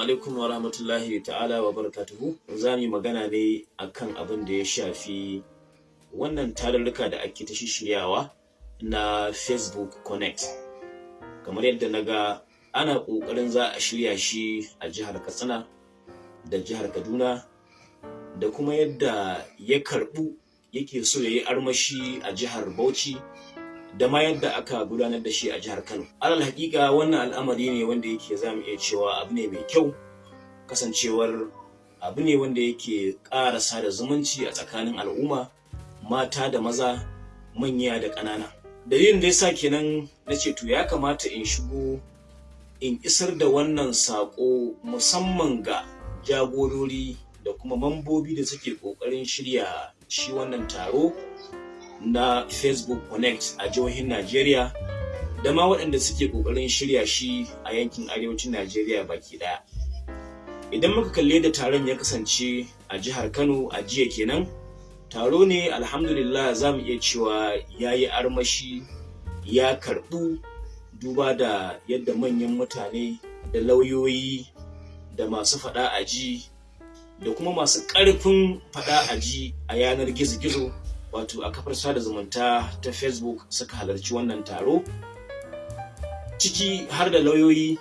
alaikum wa rahmatullahi ta'ala wa barakatuhu. Za mu yi magana ne akan abin da ya shafi wannan tarurruka da ake ta shiryawa na Facebook Connect. Kamar yadda na ga ana ƙoƙarin za a shirya shi a jihar Katsina da jihar Kaduna da kuma yadda ya karɓu yake so ya yi armashi a jihar Bauchi da ma yadda aka gudanar da shi a jihar Kano. Alal hakika wannan al'amari ne wanda yake za mu iya cewa abu ne mai kyau kasancewar abu ne wanda yake ƙara sada zumunci a tsakanin al'umma mata da maza manya da ƙanana. Dalilin da yasa kenan na ce to ya kamata in shigo in isar da wannan saƙo musamman ga jagorori da kuma mambobi da suke ƙoƙarin shirya shi wannan taro na Facebook Connect a jihohin Najeriya da ma waɗanda suke ƙoƙarin shirya shi a yankin arewacin Najeriya baki ɗaya. Idan muka kalle da taron ya kasance a jihar Kano a jiya kenan, taro ne alhamdulillah za mu iya cewa ya yi armashi ya karɓu duba da yadda manyan mutane da lauyoyi da masu faɗa a ji da kuma masu ƙarfin faɗa a ji a yanar gizo-gizo wato a kafar sada zumunta ta facebook suka halarci wannan taro ciki har da lauyoyi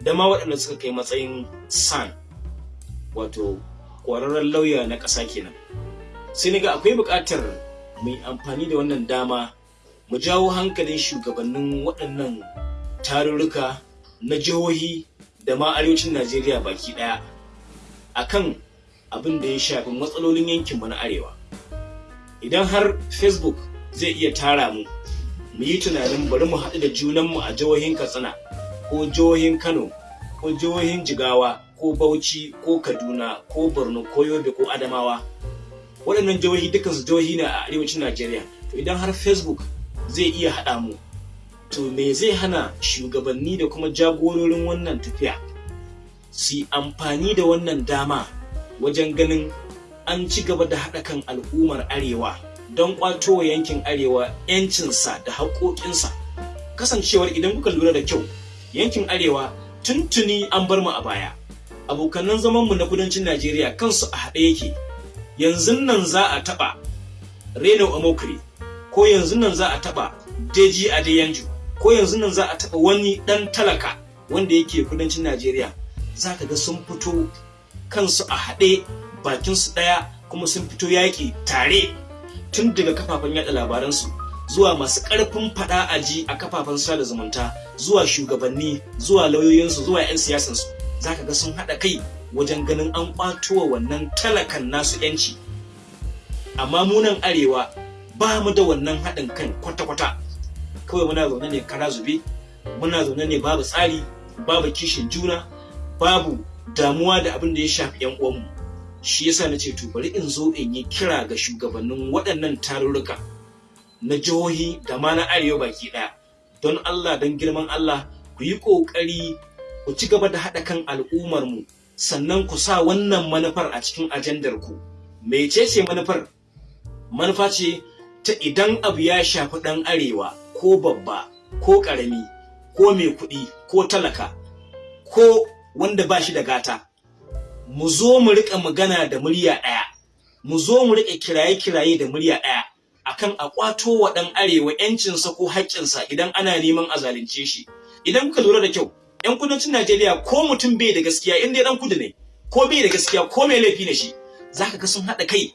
da ma waɗanda suka kai matsayin san wato ƙwararren lauya na ƙasa kenan. Sai ga akwai buƙatar mu amfani da wannan dama mu jawo hankalin shugabannin waɗannan tarurruka na jihohi da ma arewacin najeriya baki ɗaya akan abin da ya shafi matsalolin yankinmu na arewa. Idan har facebook zai iya tara mu mu yi tunanin bari mu haɗu da junanmu a jihohin katsina ko jihohin kano ko jihohin jigawa ko bauchi ko kaduna ko borno ko yobe ko adamawa. Waɗannan jihohi dukansu jihohi ne a arewacin najeriya. To idan har facebook zai iya haɗa mu to me zai hana shugabanni da kuma jagororin wannan tafiya su amfani da wannan dama wajen ganin an ci gaba da haɗa kan al'ummar arewa don ƙwato wa yankin arewa 'yancinsa da haƙoƙinsa. Kasancewar idan kuka lura da kyau yankin arewa tuntuni an bar mu a baya. Abokanan zamanmu na kudancin najeriya kansu a haɗe yake. Yanzu nan za a taɓa reno amokri ko yanzu nan za a taɓa deji adeyanju ko yanzu nan za a taɓa wani ɗan talaka wanda yake kudancin najeriya. Za ka ga sun fito kansu a haɗe bakinsu ɗaya kuma sun fito yaƙi tare tun daga kafafen yaɗa labaransu zuwa masu ƙarfin faɗa aji a kafafen sada zumunta zuwa shugabanni zuwa lauyoyinsu zuwa 'yan siyasansu. Za ka ga sun haɗa kai wajen ganin an ƙwato wa wannan talakan nasu 'yanci amma munan arewa ba mu da wannan haɗin kan kwata-kwata. Kawai muna zaune ne kara zube muna zaune ne babu tsari babu kishin juna babu damuwa da abin da ya shafi 'yan uwanmu. Shi yasa na ce to bari in zo in yi kira ga shugabannin waɗannan tarurruka na jihohi da ma na arewa baki ɗaya. Don Allah don girman Allah ku yi ƙoƙari ku ci gaba da haɗa kan al'ummarmu sannan ku sa wannan manufar a cikin ajandar ku. Mecece manufar? Manufa ce ta idan abu ya shafi ɗan arewa ko babba ko ƙarami ko mai kuɗi ko talaka ko wanda ba shi da gata mu zo mu riƙa magana da murya ɗaya. Mu zo mu riƙa kiraye-kiraye da murya ɗaya akan a ƙwato wa ɗan arewa ‘yancinsa ko haƙƙinsa idan ana neman a zalunce shi. Idan kuka lura da kyau ‘yan kudancin Najeriya ko mutum bai da gaskiya in dai ɗan kudu ne ko bai da gaskiya ko mai laifi ne shi zaka ga sun haɗa kai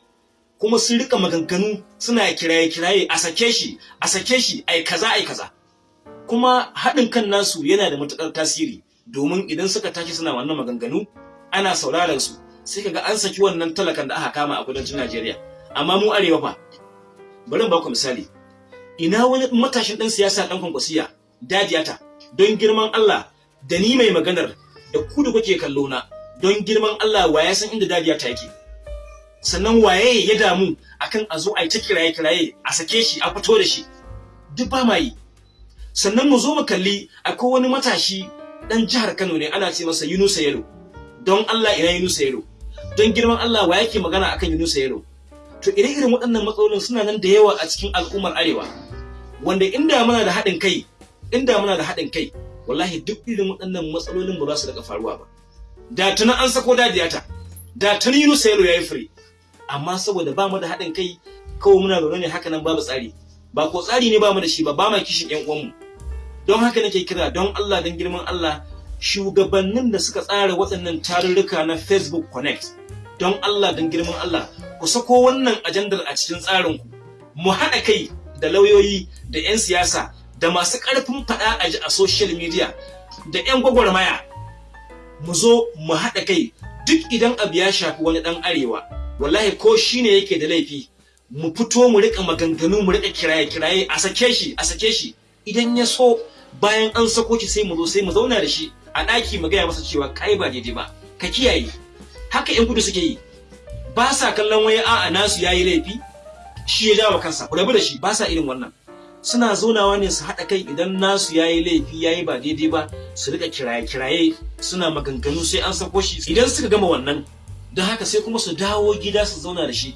kuma sun riƙa maganganu suna kiraye-kiraye a sake shi a sake shi ai kaza ai kaza. Kuma haɗin kan nasu yana da matuƙar tasiri domin idan suka tashi suna wannan maganganu ana sauraron su sai kaga an saki wannan talakan da aka kama a kudancin Najeriya. Amma mu arewa fa bari ba ku misali. Ina wani matashin dan siyasa dan kwankwasiya dajiyata don girman Allah da ni mai maganar da ku da kuke kallo na don girman Allah wa ya san inda dajiyata yake? Sannan waye ya damu akan a zo a yi ta kiraye kiraye a sake shi a fito da shi? Duk ba ma yi. Sannan mu zo mu kalli akwai wani matashi dan jihar Kano ne ana ce masa Yunusa Yelo don Allah ina Yunusa Yelo don girman Allah wa yake magana akan Yunusa Yelo to ire-iren waɗannan matsalolin suna nan da yawa a cikin al'ummar arewa wanda inda muna da haɗin kai inda muna da haɗin kai wallahi duk irin waɗannan matsalolin ba za su daga faruwa ba. Da tuna an sako dadiyata da tuni Yunus Yalo yayi free amma saboda ba mu da haɗin kai kawai muna zaune ne haka nan babu tsari. Ba ko tsari ne ba mu da shi ba ba ma kishin ƴan uwanmu. Don haka nake kira don Allah don girman Allah shugabannin da suka tsara waɗannan tarurruka na Facebook Connect. Don Allah don girman Allah ku sako wannan ajandar a cikin tsarin ku mu haɗa kai da lauyoyi da 'yan siyasa da masu ƙarfin faɗa a ji a social media da 'yan gwagwarmaya. Mu zo mu haɗa kai duk idan abu ya shafi wani ɗan arewa. Wallahi ko shine yake da laifi mu fito mu riƙa maganganu mu riƙa kiraye kiraye a sake shi a sake shi. Idan ya so bayan an sako shi sai mu zo sai mu zauna da shi. A ɗaki mu gaya masa cewa kai ba daidai ba ka kiyaye. Haka yan kudu suke yi. Ba sa kallon wani a'a nasu yayi laifi shi ya jawo kansa. Ku rabu da shi ba sa irin wannan. Suna zaunawa ne su haɗa kai idan nasu yayi laifi yayi ba daidai ba su riƙa kiraye kiraye suna maganganu sai an sako shi. Idan suka gama wannan don haka sai kuma su dawo gida su zauna da shi.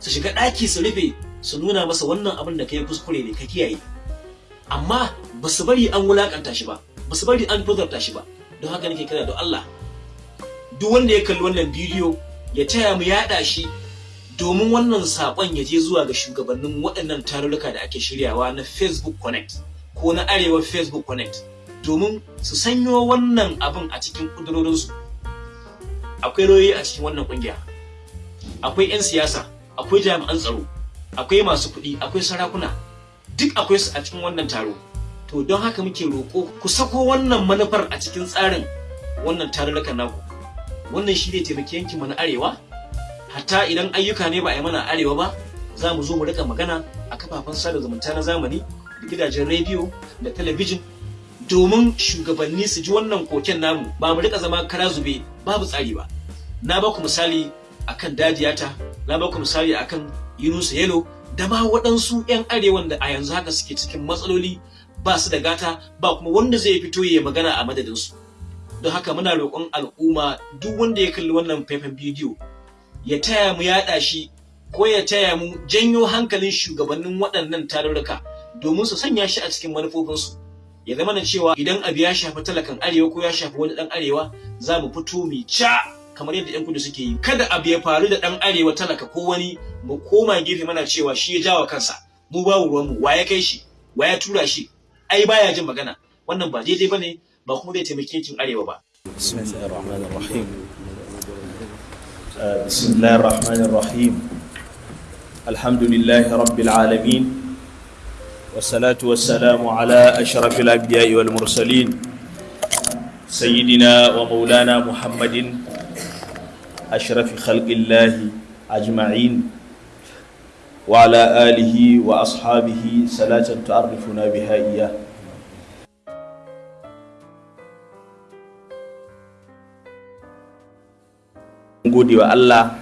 Su shiga ɗaki su rufe su nuna masa wannan abin da kai kuskure ne ka kiyaye. Amma ba su bari an wulaƙanta shi ba. Ba su bari an tozarta shi ba. Don haka nake kira da Allah duk wanda ya kalli wannan bidiyo ya taya mu yaɗa shi domin wannan saƙon ya je zuwa ga shugabannin waɗannan tarurruka da ake shiryawa na Facebook Connect ko na Arewa Facebook Connect domin su sanyo wannan abin a cikin ƙudurorinsu. Akwai royi a cikin wannan ƙungiya akwai 'yan siyasa akwai jami'an tsaro akwai masu kuɗi akwai sarakuna duk akwai su a cikin wannan taro. To don haka muke roƙo ku sako wannan manufar a cikin tsarin wannan tarurrukan naku. Wannan shi zai taimaki yankin mu na arewa. Hatta idan ayyuka ne ba a yi mana arewa ba za mu zo mu riƙa magana a kafafen sada zumunta na zamani da gidajen rediyo da talabijin domin shugabanni su ji wannan koken namu. Ba mu riƙa zama kara zube babu tsari ba. Na ba ku misali akan dajiyata na ba ku misali akan yunusa yelo da ma waɗansu 'yan arewan da a yanzu haka suke cikin matsaloli ba su da gata ba kuma wanda zai fito ya magana a madadinsu. Don haka muna roƙon al'umma duk wanda ya kalli wannan faifan bidiyo ya taya mu yaɗa shi ko ya taya mu janyo hankalin shugabannin waɗannan tarurruka domin su sanya shi a cikin manufofinsu. Ya zama na cewa idan abu ya shafi talakan arewa ko ya shafi wani ɗan arewa za mu fito mu ca kamar yadda 'yan kudu suke yi. Kada abu ya faru da ɗan arewa talaka ko wani mu koma gefe mana cewa shi ya jawa kansa. Mu babu ruwanmu wa ya kai shi? Wa ya tura shi? ai baya jin magana. Wannan ba daidai ba ne ba kuma zai taimake yankin arewa ba. Bismillahir rahmanir rahim uh, bismillahir rahmanir rahim alhamdulillahi rabbil alamin. Wassalatu wassalamu ala ashrafil anbiya'i wal mursalin. Sayyidina wa maulana muhammadin ashrafi khalqillahi ajma'in. وعلى آله وأصحابه صلاة تعرفنا بها إياه gode wa Allah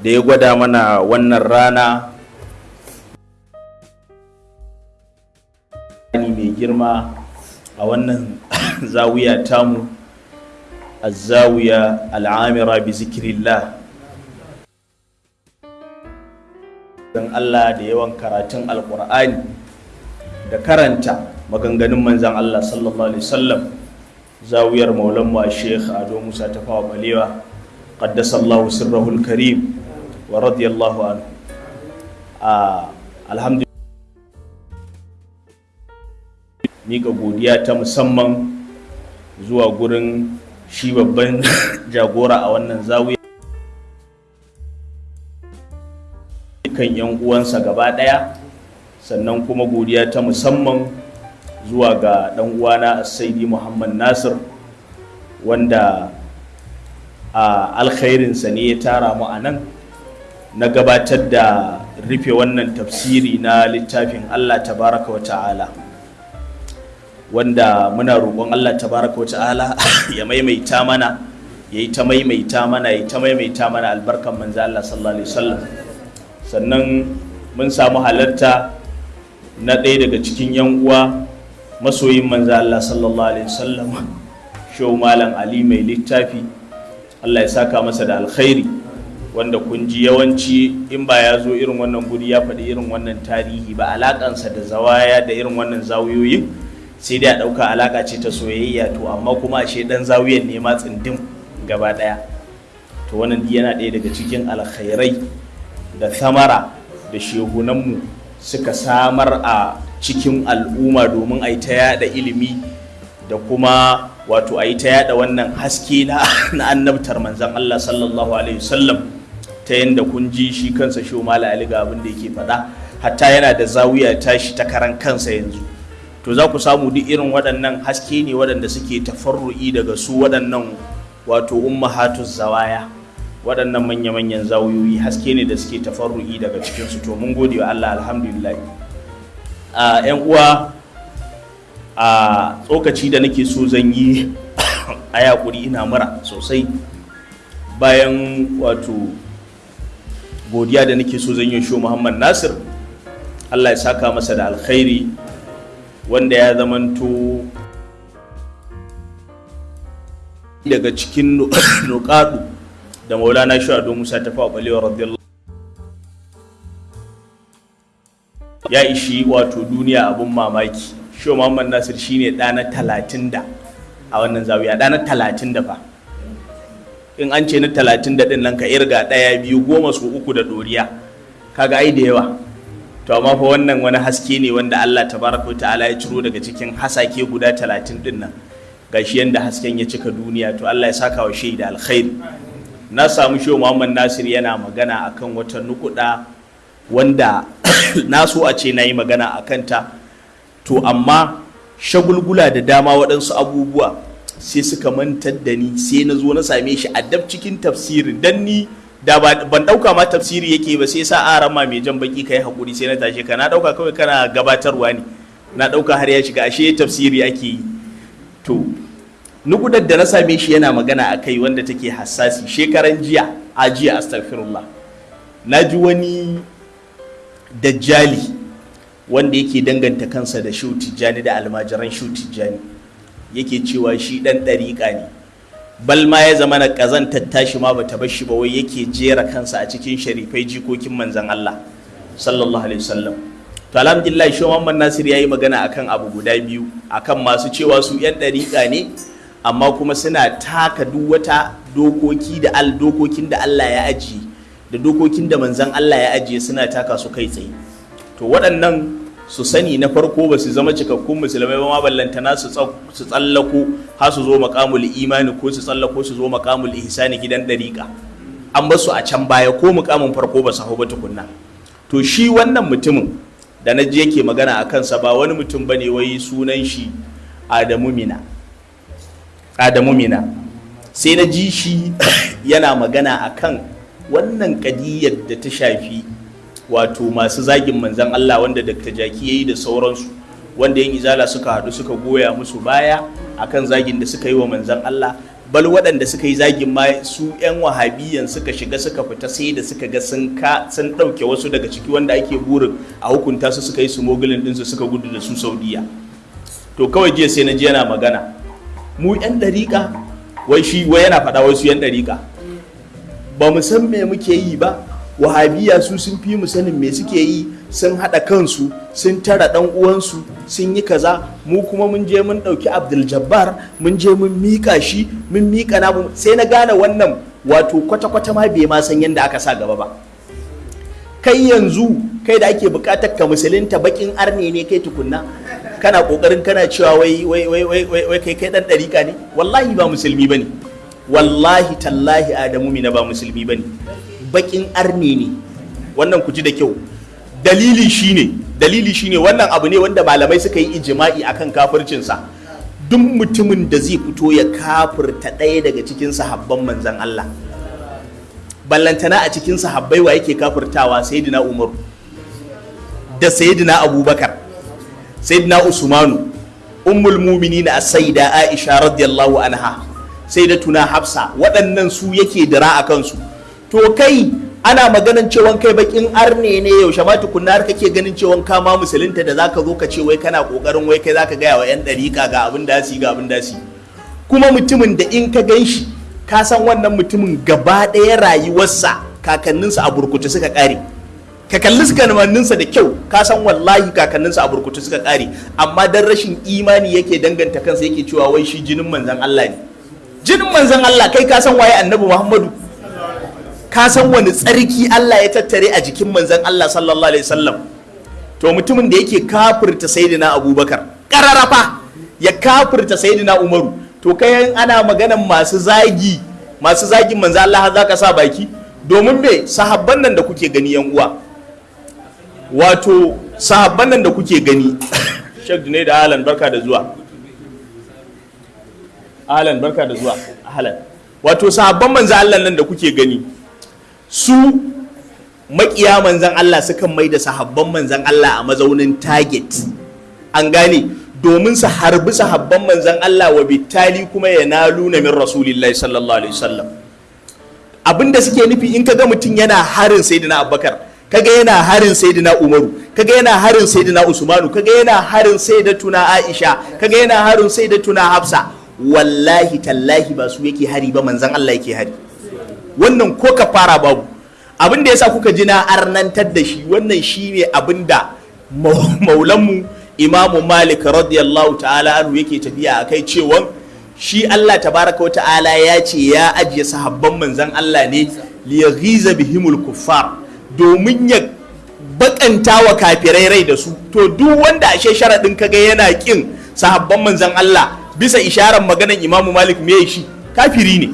da ya gwada mana wannan rana mai girma a wannan zawiya tamu azzawiya al'amira bi zikirillah don Allah da yawan karatun alkur'ani da karanta maganganun manzan Allah sallallahu alaihi wasallam. Zawiyar maulanmu a sheikh ado musa tafawa balewa qaddasallahu sirrahul karim wa radiyallahu anhu. Alhamdulillah miƙa godiya ta musamman zuwa gurin shi babban jagora a wannan zawiya. Kan yan uwansa gaba ɗaya. Sannan kuma godiya ta musamman zuwa ga ɗan uwana saidi muhammad nasir wanda a alkhairinsa ne ya tara mu a nan. Na gabatar da rufe wannan tafsiri na littafin Allah tabaraka wa ta'ala wanda muna roƙon Allah tabaraka wa ta'ala ya maimaita mana ya yi ta maimaita mana ya yi ta maimaita mana albarkan manzo Allah sallallahu alaihi wasallam. Sannan mun samu halarta na ɗaya daga cikin yan uwa masoyin manzo Allah sallallahu alaihi wasallam shehu malam Ali mai littafi. Allah ya saka masa da alkhairi wanda kun ji yawanci in ba ya zo irin wannan guri ya faɗi irin wannan tarihi ba alakansa da zawaya da irin wannan zawiyoyin sai dai a ɗauka alaka ce ta soyayya to amma kuma ashe ɗan zawiyan ne ma tsindim gaba ɗaya. To wannan yana ɗaya daga cikin alkhairai da samara da shehunanmu suka samar a cikin al'umma domin a yi ta yada ilimi da kuma wato a yi ta yada wannan haske na annabtar manzan Allah sallallahu alaihi wasallam ta yadda kun ji shi kansa shi ali ga abin da yake faɗa. Hatta yana da zawiya tashi ta karan kansa yanzu. To za ku samu duk irin waɗannan haske ne waɗanda suke tafarru'i daga su waɗannan wato ummahatu zawaya. Waɗannan manya-manyan zawiyoyi haske ne da suke tafarru'i daga cikinsu. To mun gode wa Allah alhamdulillah. A yan uwa a tsokaci da nake so zan yi a yakuri ina mura sosai. Bayan wato godiya da nake so zan yi shi Muhammad Nasir Allah ya saka masa da alkhairi wanda ya zamanto daga cikin nukadu da maulana shu'adu musa ta fa balewa radiyallahu ya ishi wato duniya abun mamaki. Shi muhammad nasir shine ɗana talatin da a wannan zawiya. Ɗana talatin da fa. In an ce na talatin da ɗin nan ka irga ɗaya biyu goma su uku da ɗoriya. Kaga ai da yawa. To amma fa wannan wani haske ne wanda Allah tabaraka ta'ala ya ciro daga cikin hasake guda talatin ɗin nan. Gashi yanda hasken ya cika duniya. To Allah ya saka wa shaida alkhairi. Na samu shehu Muhammad Nasir yana magana akan wata nukuda wanda na so a ce na yi magana a kanta. To amma shagulgula da dama waɗansu abubuwa sai suka mantar da ni sai na zo na same shi a cikin tafsirin. Dan ni da ban ɗauka ma tafsiri yake ba sai sa aran ma mai jan baki kai haƙuri sai na tashi ka. Na ɗauka kawai kana gabatarwa ne. Na ɗauka har ya shiga ashe tafsiri ake yi. To nugudar da na same shi yana magana a kai wanda take hassasi shekaran jiya a jiya astaghfirullah. Na ji wani dajjali wanda yake danganta kansa da shu tijjani da almajiran shu tijjani. Yake cewa shi dan ɗariƙa ne. Bal ma ya zama na ƙazantar tashi ma bata bar shi ba wai yake jera kansa a cikin sharifai jikokin manzon Allah sallallahu alaihi wasallam. To alhamdulillah shi Muhammad Nasir yayi magana akan abu guda biyu akan masu cewa su yan dariƙa ne amma kuma suna taka duk wata dokoki da al dokokin da Allah ya ajiye da dokokin da manzon Allah ya ajiye suna taka su kai tsaye. To waɗannan su sani na farko ba su zama cikakkun musulmai ba ma ballantana su tsallako har su zo makamul imani ko su tsallako su zo makamul ihsani gidan dariƙa. An ba su a can baya ko mukamin farko ba su hau ba tukunna. To shi wannan mutumin da na yake magana a kansa ba wani mutum ba ne wai sunan shi Adamu Mina. Adamu Mina sai na ji shi yana magana akan wannan kadiyar da ta shafi wato masu zagin manzan Allah wanda Dr. Jaki ya yi da sauransu wanda yin izala suka haɗu suka goya musu baya akan zagin da suka yi wa manzan Allah. Bal waɗanda suka yi zagin ma su 'yan wahabiyan suka shiga suka fita sai da suka ga sun ka sun ɗauke wasu daga ciki wanda ake burin a hukunta su suka yi su mogulin ɗinsu suka gudu da su saudiya. To kawai jiya sai na ji yana magana. Mu 'yan ɗariƙa wai shi wai yana faɗa wasu 'yan ɗariƙa ba mu san me muke yi ba wahabiya su sun fi mu sanin me suke yi sun haɗa kansu sun tara ɗan uwansu sun yi kaza. Mu kuma mun je mun ɗauki abdul jabbar mun je mun miƙa shi mun miƙa namu sai na gane wannan wato kwata-kwata ma bai ma san yadda aka sa gaba ba. Kai yanzu kai da ake buƙatar ka musulunta bakin arne ne kai tukunna. Kana ƙoƙarin kana cewa wai wai wai wai wai kai kai ɗan ɗarika ne? Wallahi ba musulmi ba ne. Wallahi tallahi adamu mina ba musulmi ba ne. Bakin arne ne. Wannan ku ji da kyau. Dalili shine dalili shine wannan abu ne wanda malamai suka yi ijima'i akan kafircinsa. Duk mutumin da zai fito ya kafirta ɗaya daga cikin sahabban manzan Allah. Ballantana a cikin sahabbai wa yake kafirtawa? Sayyidina Umaru. Da sayyidina Abubakar. Sayyidina Usmanu ummul mu'minin as-sayyida Aisha radiyallahu anha sayyidatuna Hafsa waɗannan su yake dira a kansu. To kai ana maganan cewa kai bakin arne ne yaushe ma tukunna har kake ganin cewa ka ma musulunta da zaka zo ka ce wai kana ƙoƙarin wai kai zaka gaya wa yan dariƙa ga abin da su ga abin da su kuma mutumin da in ka gan shi ka san wannan mutumin gaba ɗaya rayuwarsa kakanninsa a burkutu suka ƙare. Ka kalli su kamanninsa da kyau. Ka san wallahi kakanninsa a burkutu suka ƙare. Amma dan rashin imani yake danganta kansa yake cewa wai shi jinin manzon Allah ne. Jinin manzon Allah kai ka san waye annabi Muhammadu? Ka san wani tsarki Allah ya tattare a jikin manzon Allah sallallahu alaihi wasallam? To mutumin da yake kafirta sayyidina Abubakar kararafa ya kafirta sayyidina Umaru. To kai ana maganan masu zagi masu zagin manzon Allah za ka sa baki? Domin me? Sahabban nan da kuke gani yan uwa. Wato sahabban nan da kuke gani Sheikh Junaid da Alan barka da zuwa. Alan barka da zuwa. Alan wato sahabban manzan Allah nan da kuke gani su makiya manzan Allah sukan mai da sahabban manzan Allah a mazaunin target. An gane? Domin su harbi sahabban manzan Allah wa bitali kuma ya na min rasulillahi sallallahu alaihi wasallam. Abinda suke nufi in kaga mutum yana harin sayyidina Abubakar kaga yana harin sayyidina Umaru kaga yana harin sayyidina Usmanu kaga yana harin sayyidatuna Aisha kaga yana harin sayyidatuna Hafsa. Wallahi tallahi ba su yake hari ba manzan Allah yake hari. Wannan ko ka fara babu. Abin da yasa kuka ji na arnantar da shi wannan shine abin da maulanmu imamu malik radiyallahu ta'ala anhu yake tafiya akai cewa shi Allah tabaraka wa ta'ala ya ce ya ajiye sahabban manzan Allah ne liyaghiza bihimul kuffar. Domin ya bakanta wa kafirai rai da su. To duk wanda ashe sharadin kaga yana kin sahabban manzan Allah bisa isharar maganan imamu malik me shi? Kafiri ne.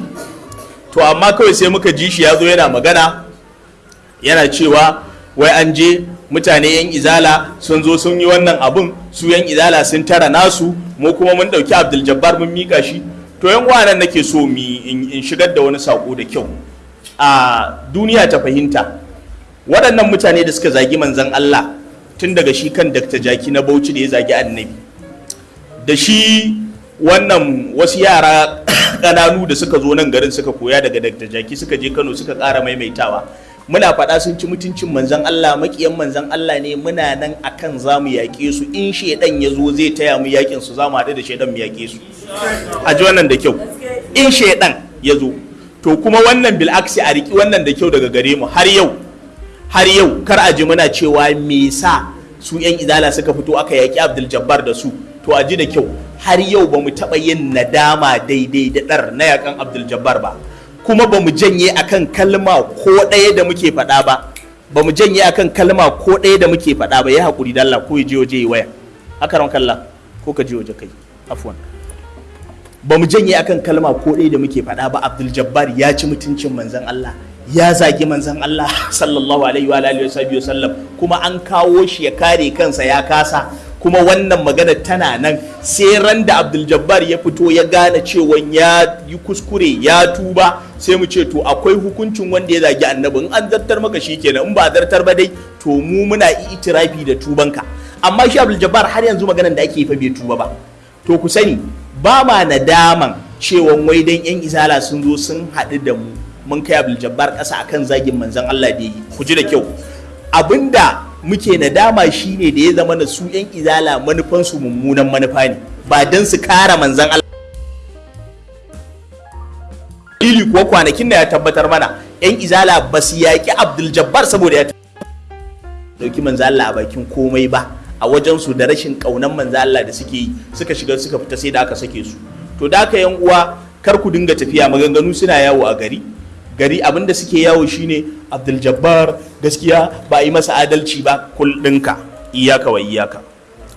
To amma kawai sai muka ji shi ya zo yana magana yana cewa wai an je mutane yan izala sun zo sun yi wannan abun su yan izala sun tara nasu mu kuma mun ɗauki abdul jabbar mun mika shi. To yan nan nake so mi in shigar da wani sako da kyau. A duniya ta fahimta. Waɗannan mutane da suka zagi manzan Allah tun daga shi kan Dr. Jaki na Bauchi da ya zagi annabi. Da shi wannan wasu yara ƙananu da suka zo nan garin suka koya daga Dr. Jaki suka je Kano suka ƙara maimaitawa. Muna faɗa sun ci mutuncin manzan Allah makiyan manzan Allah ne muna nan akan za mu yaƙe su. In shaidan ya zo zai taya mu yaƙin su za mu haɗu da shaidan mu yaƙe su. A ji wannan da kyau. In shaidan ya zo. To kuma wannan bil'aksi a riƙi wannan da kyau daga gare mu har yau. Har yau kar a ji muna cewa me sa su yan izala suka fito aka yaƙi Abdul Jabbar da su. To a ji da kyau har yau ba mu taɓa yin nadama daidai da ɗar na yakan Abdul Jabbar ba. Kuma ba mu janye akan kalma ko ɗaya da muke faɗa ba. Ba mu janye akan kalma ko ɗaya da muke faɗa ba. Ya haƙuri da Allah ko ya je waje ya waya. Haka ran kalla ko ka je waje kai afwan. Ba mu janye akan kalma ko ɗaya da muke faɗa ba. Abdul Jabbar ya ci mutuncin manzon Allah. Ya zagi manzon Allah sallallahu alaihi wa alihi wa sallam kuma an kawo shi ya kare kansa ya kasa. Kuma wannan magana tana nan sai ran da Abdul Jabbar ya fito ya gane cewa ya yi kuskure ya tuba sai mu ce to akwai hukuncin wanda ya zagi annabi. In an zartar maka kenan in ba zartar ba dai to mu muna itirafi da tubanka. Amma shi Abdul Jabbar har yanzu maganan da ake fa bai tuba ba. To ku sani ba ma nadaman cewa wai dan yan izala sun zo sun haɗu da mu. Mun kai Abdul Jabbar ƙasa akan zagin manzon Allah da yi ku ji da kyau. Abinda muke nadama shine da ya zama da su yan izala manufansu mummunan manufa ne ba don su kara manzan Allah. Ili kuwa kwanakin da ya tabbatar mana yan izala ba su yaƙi Abdul Jabbar saboda ya ɗauki manzan Allah a bakin komai ba a wajen su da rashin ƙaunan manzan Allah da suke yi suka shiga suka fita sai da aka sake su. To da aka yan uwa kar ku dinga tafiya maganganu suna yawo a gari. Gari abin da suke yawo shine abdul jabbar. Gaskiya ba yi masa adalci ba kul ɗinka iyaka wa iyaka.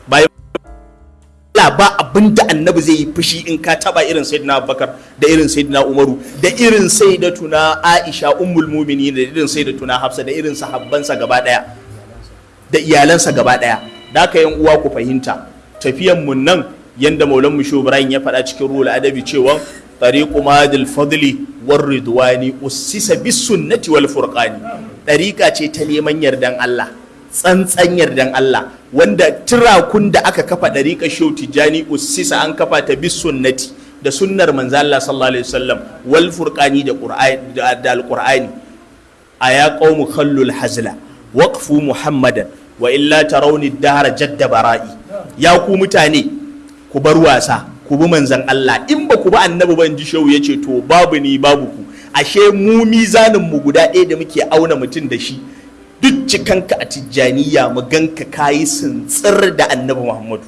Ba abin da annabi zai yi fushi in ka taba irin sayyidina abubakar da irin sayyidina umaru da irin sayyidatuna aisha ummul mu'minin da irin sayyidatuna hafsa da irin sahabbansa gaba ɗaya da iyalansa gaba ɗaya. Da ka yan uwa ku fahimta tafiyan mun nan yanda maulan mu ibrahim ya faɗa cikin ruhul adabi cewa tariqu madil fadli war ridwani ussisa bis sunnati wal furqani. Tariqa ce ta neman yardan Allah tsantsan yardan Allah wanda tirakun da aka kafa dariƙa shau tijani usisa an kafa ta bis sunnati da sunnar manzo Allah sallallahu alaihi wasallam wal furqani da qur'ani da alqur'ani. Aya qaumu khallul hazla waqfu muhammadan wa illa tarawni dahra jadda bara'i. Ya ku mutane ku bar wasa. Ku bi manzan Allah. In ba ku bi annabi ban ji shehu ya ce to babu ni babu ku. Ashe mu mizanin mu guda ɗaya da muke auna mutum da shi. Duk cikanka a tijjaniya mu ganka kayi sintsir da annabi Muhammadu.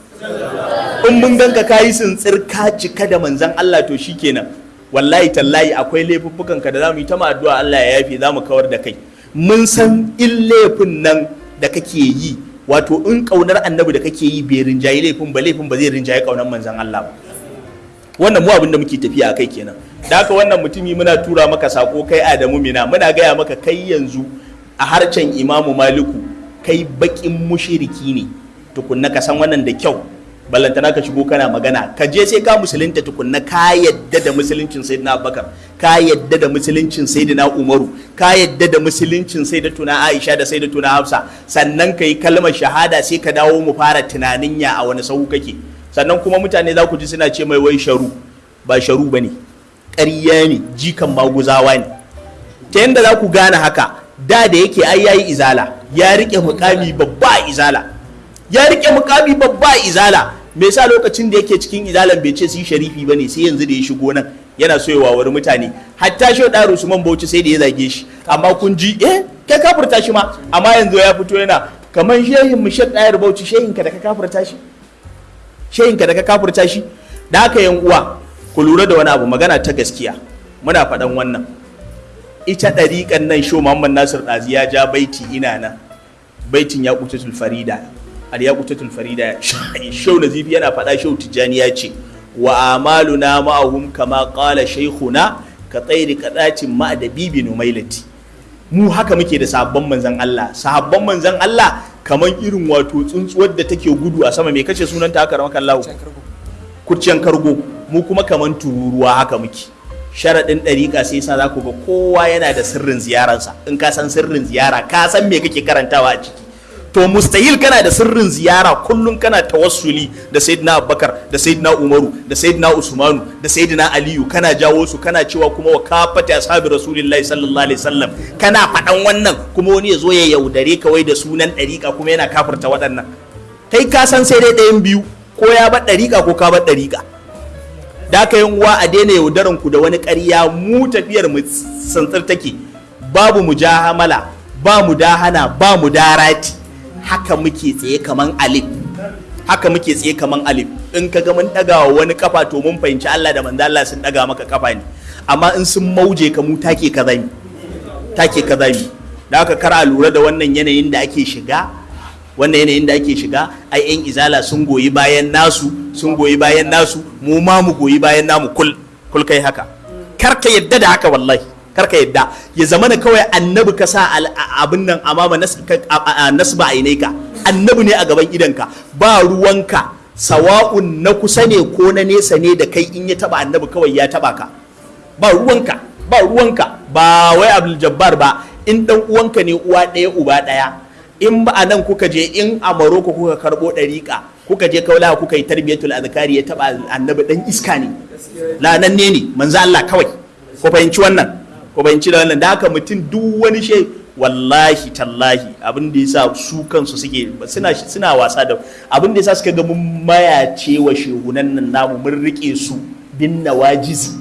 In mun ganka kayi sintsir ka cika da manzan Allah to shikenan. Wallahi tallahi akwai laifuffukan ka da za mu yi ta addu'a Allah ya yafe za mu kawar da kai. Mun san in laifin nan da kake yi wato in ƙaunar annabi da kake yi bai rinjayi laifin ba laifin ba zai rinjayi ƙaunar manzon Allah ba. Wannan mu abin da muke tafiya kai kenan. Da haka wannan mutumi muna tura maka sako kai Adamu Mina. Muna gaya maka kai yanzu a harcen Imamu Maliku kai bakin mushiriki ne. Tukunna ka san wannan da kyau. Ballantana ka shigo kana magana. Ka je sai ka musulunta tukunna. Ka yadda da musuluncin sayyidina Abubakar. Ka yadda da musuluncin sayyidina Umaru. Ka yadda da musuluncin sayyidatuna Aisha da sayyidatuna Hafsa. Sannan ka yi kalmar shahada sai ka dawo mu fara tunanin ya a wani sahu kake. Sannan kuma mutane za ku ji suna ce mai wai sharu. Ba sharu ba ne ƙarya ne. Jikan maguzawa ne. Ta yadda za ku gane haka da da yake ai yayi izala ya riƙe mukami babba izala. Ya riƙe mukami babba izala. Me yasa lokacin da yake cikin izalan bai ce su sharifi ba ne sai yanzu da ya shigo nan yana so ya mutane. Hatta shi da Usman Bauchi sai da ya zage shi. Amma kun ji eh kai kafirta shi ma. Amma yanzu ya fito yana kaman shehin mu Dayar Bauchi shehin ka da ka kafirta shi. Shehin ka da ka kafirta shi da haka yan uwa ku lura da wani abu magana ta gaskiya. Muna faɗan wannan. Ita ɗariƙan nan sho Muhammad Nasir Ɗazi ya ja baiti ina nan. Baitin ya kutatul farida. Al ya kutatul farida. Shau nazifi yana faɗa shau tijjani ya ce wa amaluna ma'ahum kama qala shaykhuna ka tsairi kadacin ma da bibi numailati. Mu haka muke da sahabban manzan Allah. Sahabban manzan Allah kaman irin wato tsuntsuwar da take gudu a sama mai kace sunanta haka ramakan lawo kurciyan kargo. Mu kuma kaman tururuwa haka muke. Sharaɗin ɗariƙa sai sa za ku ga kowa yana da sirrin ziyararsa. In ka san sirrin ziyara ka san me kake karantawa a ciki. To mustahil kana da sirrin ziyara kullum kana tawassuli da sayyidina abubakar da sayyidina umaru da sayyidina usmanu da sayyidina aliyu. Kana jawo su kana cewa kuma wa kafata ashabi rasulillahi sallallahu alaihi wasallam. Kana faɗan wannan kuma wani ya zo ya yaudare ka wai da sunan ɗariƙa kuma yana kafirta waɗannan. Kai ka san sai dai ɗayan biyu ko ya bar ɗariƙa ko ka bar ɗariƙa. Da aka yin uwa a daina yaudaran ku da wani ƙarya mu tafiyar mu santsar take. Babu mujahamala ba mu dahana ba mu darati. Haka muke tsaye kaman alif. Haka muke tsaye kaman alif. In ka ga mun daga wa wani kafa to mun fahimci Allah da manzo Allah sun daga maka kafa ne. Amma in sun mauje ka mu take ka zami. Take ka zami. Da haka kar a lura da wannan yanayin da ake shiga. Wannan yanayin da ake shiga ai yan izala sun goyi bayan nasu sun goyi bayan nasu. Mu ma mu goyi bayan namu kul kul kai haka. Kar ka yadda da haka wallahi. Kar ka yadda. Ya zama na kawai annabi ka sa abin nan amama nasba ainaika annabi ne a gaban idanka ba ruwanka. Sawa'un na kusa ne ko na nesa ne da kai in ya taba annabi kawai ya taba ka. Ba ruwanka. Ba ruwanka. Ba wai abdul jabbar ba. In dan uwanka ne uwa ɗaya uba ɗaya. In ba a nan kuka je in a maroko kuka karɓo ɗariƙa kuka je kaula kuka yi tarbiyatul azkari ya taba annabi dan iska ne. Lanan ne. Ne manzo Allah kawai. Ko fahimci wannan. Ko fahimci da wannan. Da haka mutum duk wani shi wallahi tallahi abin da yasa su kansu suke suna suna wasa da abin da yasa suka ga mun mayace wa shehunan nan namu mun riƙe su bin nawajizi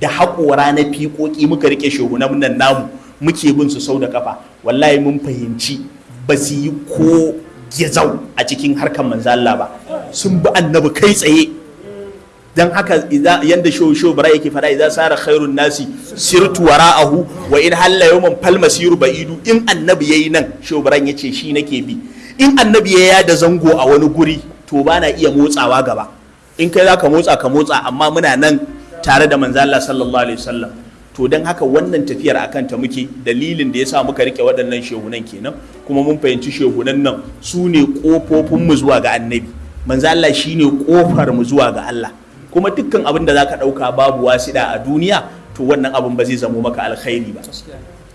da haƙora na fiƙoƙi muka riƙe shehunan nan namu muke bin su sau da kafa wallahi mun fahimci ba su yi ko gizau a cikin harkar manzo Allah ba. Sun bi annabi kai tsaye. Dan haka yanda sho sho bara yake fara idan sara khairun nasi sirtu wara'ahu wa in halla yawman fal masiru ba'idu. In annabi yayi nan sho baran ya ce shi nake bi. In annabi ya da zango a wani guri to ba na iya motsawa gaba. In kai zaka motsa ka motsa amma muna nan tare da manzo Allah sallallahu alaihi wasallam. To don haka wannan tafiyar akan ta muke. Dalilin da ya sa muka riƙe waɗannan shehunan kenan kuma mun fahimci shehunan nan su ne ƙofofin mu zuwa ga annabi. Manzo Allah shine ƙofar mu zuwa ga Allah. Kuma dukkan abin da zaka ɗauka babu wasiɗa a duniya to wannan abin ba zai zamo maka alkhairi ba.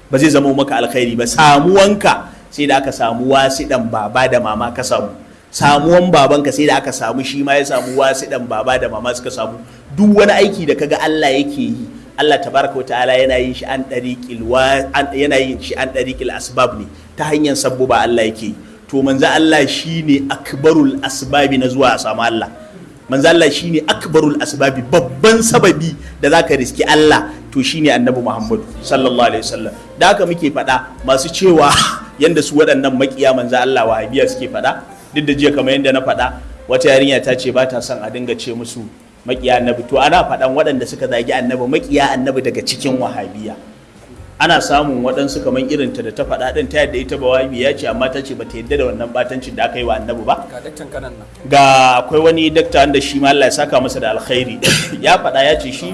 Ba zai zamo maka alkhairi ba. Samuwanka sai da aka samu wasiɗan baba da mama ka samu. Samuwan babanka sai da aka samu shi ma ya samu wasiɗan baba da mama suka samu. Duk wani aiki da kaga Allah yake yi Allah tabaraka wa ta'ala yana yin shi an ɗariƙil yana yin shi an ɗariƙil asbab ne ta hanyar sabbuba Allah yake to manzo Allah shine akbarul asbabi na zuwa a samu Allah. Manzo Allah shine akbarul asbabi babban sababi da zaka riski Allah to shine annabi Muhammad sallallahu alaihi wasallam. Da haka muke faɗa masu cewa yanda su waɗannan makiya manzo Allah wahabiya suke faɗa duk da jiya kamar yanda na faɗa wata yarinya ta ce ba ta son a dinga ce musu makiya annabi. To ana faɗan waɗanda suka zagi annabi makiya annabi daga cikin wahabiya. Ana samun waɗansu kamar irin ta da ta faɗa ɗin ta yadda ita ba wahabi ya ce amma ta ce ba ta yadda da wannan batancin da aka yi wa annabi ba. Ga daktan kanan nan. Ga akwai wani dakta wanda shi ma Allah ya saka masa da alkhairi. Ya faɗa ya ce shi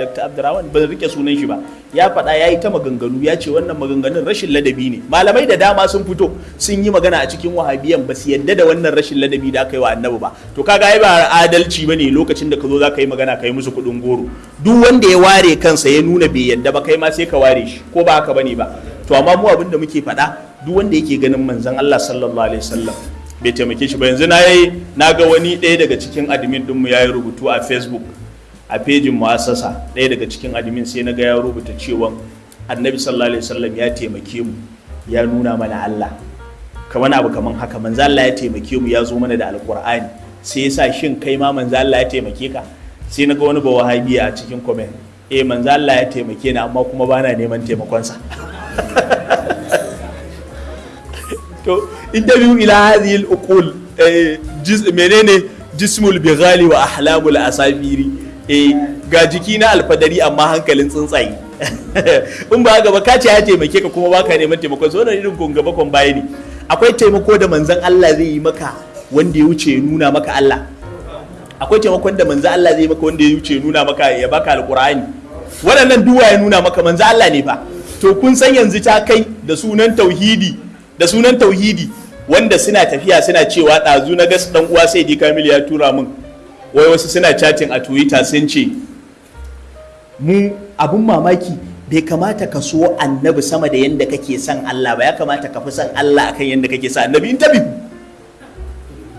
dakta Abdurrahman ban riƙe sunan shi ba. Ya faɗa ya yi ta maganganu ya ce wannan maganganun rashin ladabi ne. Malamai da dama sun fito sun yi magana a cikin wahabiyan ba su yadda da wannan rashin ladabi da aka yi wa annabi ba. To kaga ai ba adalci ba ne lokacin da ka zo za ka yi magana ka yi musu kuɗin goro. Duk wanda ya ware kansa ya nuna bai yadda ba kai ma sai ka ware shi ko ba haka ba ne ba. To amma mu abin da muke faɗa duk wanda yake ganin manzon Allah sallallahu alaihi wasallam bai taimake shi ba. Yanzu na yi na ga wani ɗaya daga cikin admin ɗinmu ya yi rubutu a facebook. A fejin mu'assasa ɗaya daga cikin admin sai na ga ya rubuta cewa annabi sallallahu alaihi wasallam ya taimake mu ya nuna mana Allah. Kamar abu kaman haka manzo Allah ya taimake mu ya zo mana da alqur'ani. Sai yasa shin kai ma manzo Allah ya taimake ka? Sai na ga wani bawahabi a cikin comment eh manzo Allah ya taimake ni amma kuma bana neman taimakonsa. To interview ila hadhihi al-uqul menene? Jismul bighali wa ahlamul asafiri eh ga jiki na alfadari amma hankalin tsuntsaye. In ba gaba ka ce ya taimake ka kuma baka neman taimakon so wannan irin gaba kon baya ne. Akwai taimako da manzon Allah zai yi maka wanda ya wuce nuna maka Allah. Akwai taimakon da manzon Allah zai yi maka wanda ya wuce nuna maka ya baka alqur'ani. Waɗannan duwa ya nuna maka? Manzon Allah ne fa. To kun san yanzu ta kai da sunan tauhidi da sunan tauhidi wanda suna tafiya suna cewa ɗazu na gas ɗan uwa sai di kamil ya tura min wai wasu suna chatting a twitter sun ce mu abun mamaki bai kamata ka so annabi sama da yadda kake son Allah ba. Ya kamata ka fi son Allah akan yadda kake son annabi. In tabi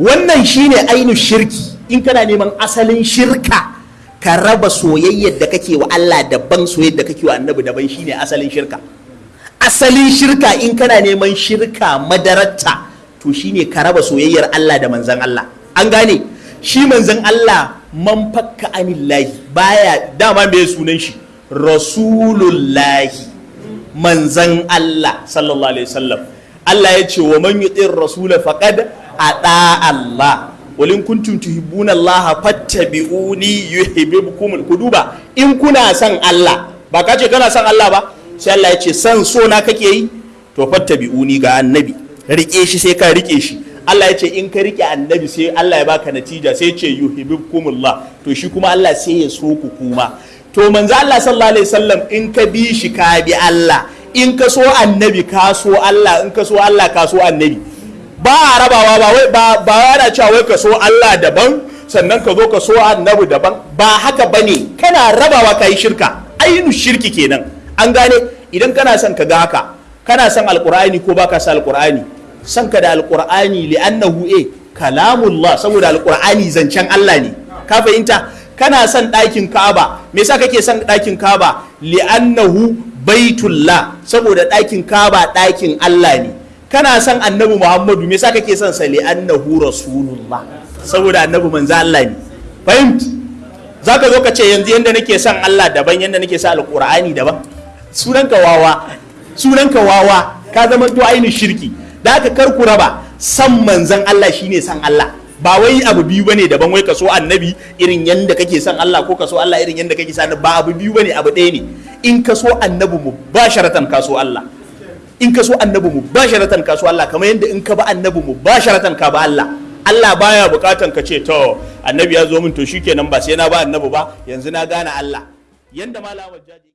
wannan shine ainu shirki. In kana neman asalin shirka ka raba soyayyar da kake wa Allah daban soyayyar da kake wa annabi daban shine asalin shirka. Asalin shirka in kana neman shirka madararta to shine ka raba soyayyar Allah da manzan Allah. An gane? Shi manzan Allah man fakka anillahi. Baya dama me sunan shi? Rasulullahi. Manzan Allah sallallahu alaihi wasallam. Allah ya ce wa man yutir rasula faqad ada Allah. Walin kuntum tuhibbuna Allah fattabi'uni yuhibbukum ku duba in kuna son Allah ba ka ce kana son Allah ba sai Allah ya ce san so na kake yi? To fattabi'uni ga annabi. Rike shi sai ka riƙe shi. Allah ya ce in ka riƙe annabi sai Allah ya baka natija sai ce yuhibbukumullah. To shi kuma Allah sai ya so ku kuma. To manzo Allah sallallahu alaihi wasallam in ka bi shi ka bi Allah. In ka so annabi ka so Allah. In ka so Allah ka so annabi. Ba rabawa ba wai ba ba yana cewa wai ka so Allah daban sannan ka zo ka so annabi daban. Ba haka ba ne kana rabawa ka yi shirka. Ainu shirki kenan. An gane? Idan kana son ka ga haka kana son alqur'ani ko baka son alqur'ani? Son ka da alqur'ani li'annahu e kalamullah saboda alqur'ani zancen Allah ne. Ka fahimta? Kana son ɗakin Ka'aba. Me yasa kake son ɗakin Ka'aba? Li'annahu baitullah saboda ɗakin Ka'aba ɗakin Allah ne. Kana son annabi Muhammadu me yasa kake son sa? Li'annahu rasulullah saboda annabi manzo Allah ne. Fahimta? Zaka zo ka ce yanzu yanda nake son Allah daban yanda nake son alqur'ani daban. Sunanka wawa. Sunanka wawa. Ka zama to ainihin shirki. Da aka kar ku raba. San manzan Allah shine san Allah. Ba wai abu biyu ba ne daban wai ka so annabi irin yanda kake son Allah ko ka so Allah irin yanda kake son ba abu biyu ba ne abu ɗaya ne. In ka so annabi mu ba sharatan ka so Allah. In ka so annabi mu ba sharatan ka so Allah. Kamar yanda in ka ba annabi mu ba sharatan ka ba Allah. Allah baya bukatan ka ce to annabi ya zo min to shikenan ba sai na ba annabi ba. Yanzu na gane Allah. Yanda malama jaji